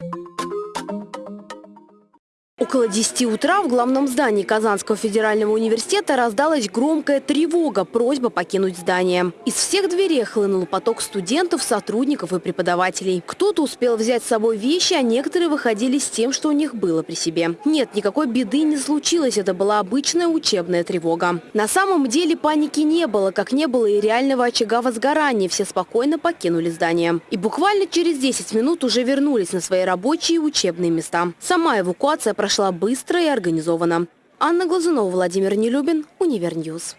you Около 10 утра в главном здании Казанского федерального университета раздалась громкая тревога, просьба покинуть здание. Из всех дверей хлынул поток студентов, сотрудников и преподавателей. Кто-то успел взять с собой вещи, а некоторые выходили с тем, что у них было при себе. Нет, никакой беды не случилось, это была обычная учебная тревога. На самом деле паники не было, как не было и реального очага возгорания. Все спокойно покинули здание. И буквально через 10 минут уже вернулись на свои рабочие и учебные места. Сама эвакуация прошла быстро и организованно. Анна Глазунова, Владимир Нелюбин, Универньюз.